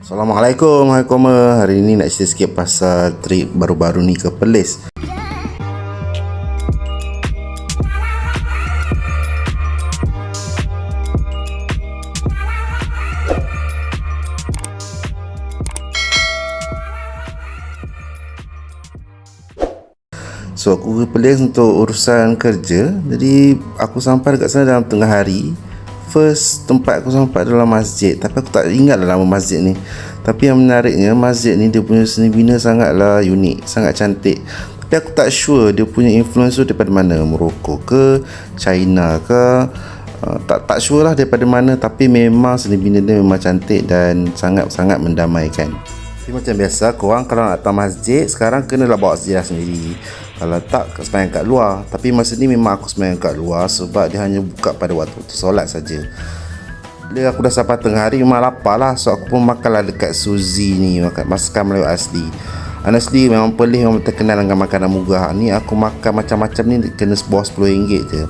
Assalamualaikum Hai Koma. Hari ni nak cerita sikit pasal trip baru-baru ni ke Perlis. So aku ke Perlis untuk urusan kerja. Jadi aku sampai dekat sana dalam tengah hari first tempat aku sampai adalah masjid. Tapi aku tak ingat lah nama masjid ni. Tapi yang menariknya masjid ni dia punya seni bina sangatlah unik sangat cantik. Tapi aku tak sure dia punya influence tu daripada mana Morocco ke China ke. Uh, tak tak sure lah daripada mana tapi memang seni bina dia memang cantik dan sangat-sangat mendamaikan. Tapi macam biasa korang kalau nak datang masjid sekarang kena lah bawa sejarah sendiri kalau tak sembahyang kat luar. Tapi masa ni memang aku sembahyang kat luar sebab dia hanya buka pada waktu-waktu solat saja. Bila aku dah sampai tengah hari memang lapar lah. So aku pun makan lah dekat Suzy ni makan masakan Melayu asli. Honestly memang pelih memang terkenal dengan makanan murah. Ni aku makan macam-macam ni kena sebuah RM10 je.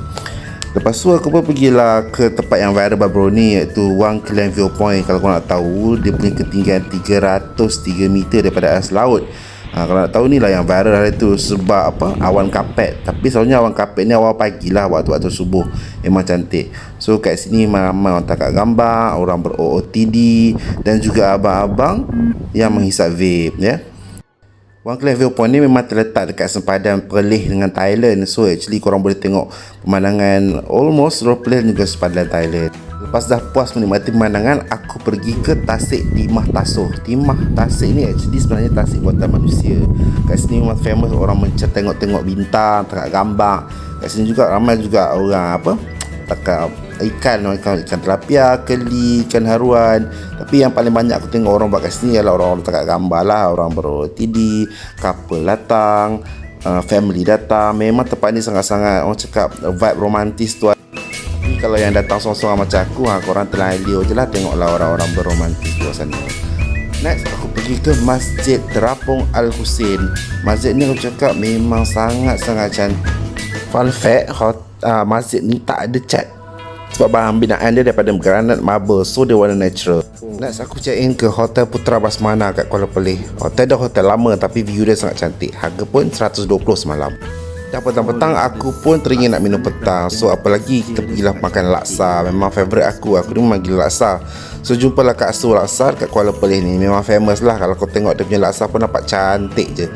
Lepas tu aku pun pergilah ke tempat yang viral baru ni iaitu Wang Klan Viewpoint kalau kau nak tahu dia punya ketinggian 303 meter daripada atas laut Ha, kalau nak tahu ni lah yang viral hari tu sebab apa? Awan kapet. Tapi selalunya awan kapet ni awal pagi lah waktu-waktu subuh. Memang cantik. So kat sini ramai orang tangkap gambar orang ber-OOTD dan juga abang-abang yang menghisap vape ya. Wang Klan Viewpoint ni memang terletak dekat sempadan Perlis dengan Thailand. So actually korang boleh tengok pemandangan almost Perlis juga sempadan Thailand Lepas dah puas menikmati pemandangan, aku pergi ke Tasik Timah Tasoh. Timah Tasik ni actually sebenarnya tasik buatan manusia. Kat sini memang famous orang mencer tengok-tengok bintang, tengok gambar. Kat sini juga ramai juga orang apa? Takak ikan, ikan, ikan telapia, keli, ikan haruan. Tapi yang paling banyak aku tengok orang buat kat sini ialah orang-orang takak gambar lah. Orang ber-OTD, couple datang, uh, family datang. Memang tempat ni sangat-sangat orang cakap vibe romantis tu kalau yang datang seorang-seorang macam aku ha, korang telah elio je lah tengoklah orang-orang berromantis luar sana next aku pergi ke Masjid Terapung Al-Husin masjid ni aku cakap memang sangat-sangat cantik. Fun fact hot, uh, masjid ni tak ada cat. Sebab bahan binaan dia daripada granat marble so dia warna natural. Next aku check in ke Hotel Putra Basmana kat Kuala Pelih. Hotel dah hotel lama tapi view dia sangat cantik. Harga pun 120 semalam Dah petang-petang aku pun teringin nak minum petang. So apalagi kita pergilah makan laksa. Memang favourite aku, aku ni memang gila laksa. So jumpalah Kak Su Laksa kat Kuala Pelih ni. Memang famous lah. Kalau kau tengok dia punya laksa pun nampak cantik je.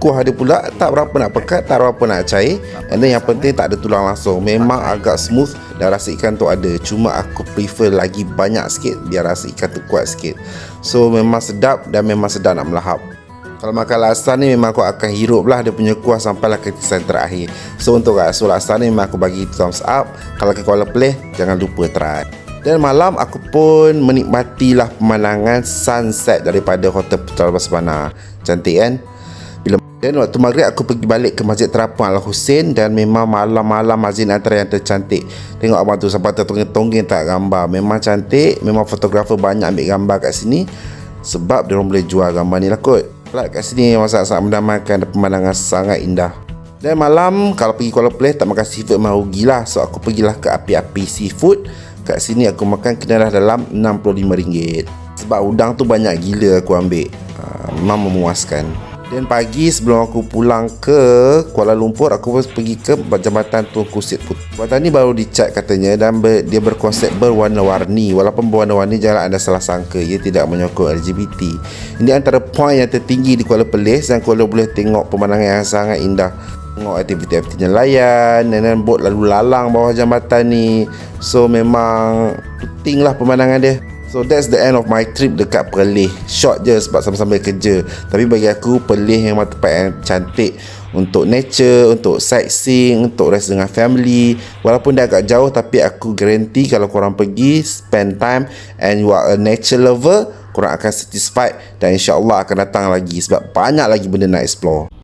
Kuah dia pula tak berapa nak pekat, tak berapa nak cair. And then yang penting tak ada tulang langsung. Memang agak smooth dan rasa ikan tu ada. Cuma aku prefer lagi banyak sikit Biar rasa ikan tu kuat sikit. So memang sedap dan memang sedap nak melahap kalau makan laksa ni memang aku akan hirup lah dia punya kuah sampailah ke tisan terakhir. So untuk rasa laksa ni memang aku bagi thumbs up. Kalau ke Kuala Pelih jangan lupa try. Dan malam aku pun menikmatilah pemandangan sunset daripada Hotel Putra Basmana. Cantik kan? Dan waktu maghrib aku pergi balik ke Masjid Terapung Al Husin dan memang malam-malam masjid antara yang tercantik. Tengok abang tu sampai tertonggeng-tonggeng tak gambar. Memang cantik, memang fotografer banyak ambil gambar kat sini sebab dia orang boleh jual gambar ni lah kot. Plat kat sini masak sangat mendamaikan dan pemandangan sangat indah. Dan malam kalau pergi Kuala Pelih tak makan seafood memang rugilah. So aku pergilah ke api-api seafood. Kat sini aku makan kena dalam RM65. Sebab udang tu banyak gila aku ambil. Uh, memang memuaskan. Dan pagi sebelum aku pulang ke Kuala Lumpur Aku pun pergi ke Jambatan Tunku Sit Putih Jambatan ni baru dicat katanya Dan ber, dia berkonsep berwarna-warni. Walaupun berwarna-warni jangan anda salah sangka Ia tidak menyokong LGBT Ini antara poin yang tertinggi di Kuala Perlis Dan kalau boleh tengok pemandangan yang sangat indah. Tengok aktiviti-aktiviti nelayan Dan bot lalu lalang bawah jambatan ni. So memang Penting lah pemandangan dia So that's the end of my trip dekat Perlis. Short je sebab sama-sama kerja. Tapi bagi aku Perlis memang tempat yang cantik Untuk nature, untuk sightseeing, untuk rest dengan family. Walaupun dia agak jauh tapi aku guarantee Kalau korang pergi, spend time And you are a nature lover Korang akan satisfied Dan insyaAllah akan datang lagi Sebab banyak lagi benda nak explore